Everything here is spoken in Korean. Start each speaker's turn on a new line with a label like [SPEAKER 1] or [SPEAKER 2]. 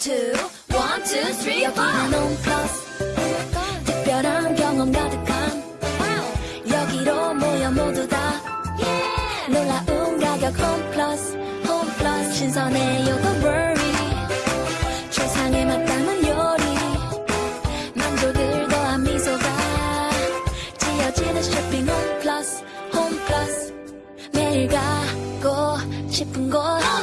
[SPEAKER 1] 여기는 홈플러스 특별한 경험 가득한 여기로 모여 모두 다 놀라운 가격 홈 플러스 홈 플러스 신선해요 don't worry. 최상의 맛 담는 요리. 만족을 더한 미소가 지어지는 쇼핑 홈 플러스 홈 플러스 매일 가고 싶은 곳.